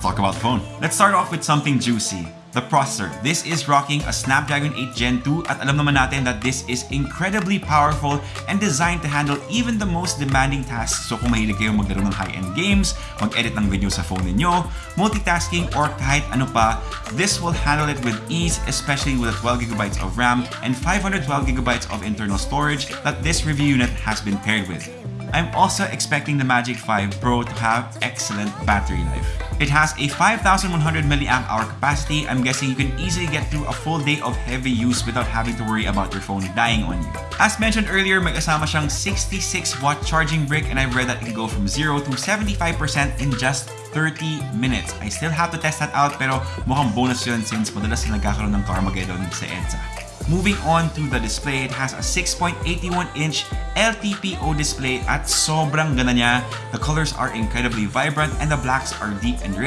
let's talk about the phone. Let's start off with something juicy. The processor. This is rocking a Snapdragon 8 Gen 2 at alam naman natin that this is incredibly powerful and designed to handle even the most demanding tasks. So kung mahilig kayo maglaro ng high-end games, mag-edit ng video sa phone ninyo, multitasking, or kahit ano pa, this will handle it with ease, especially with 12GB of RAM and 512GB of internal storage that this review unit has been paired with. I'm also expecting the Magic 5 Pro to have excellent battery life. It has a 5100 mAh capacity. I'm guessing you can easily get through a full day of heavy use without having to worry about your phone dying on you. As mentioned earlier, may kasama siyang 66 watt charging brick and I've read that it can go from 0 to 75% in just 30 minutes. I still have to test that out pero mukhang bonus yun since madalas na nagkakaroon ng Carmageddon sa EDSA. Moving on to the display, it has a 6.81-inch LTPO display at sobrang ganda niya. The colors are incredibly vibrant and the blacks are deep and rich.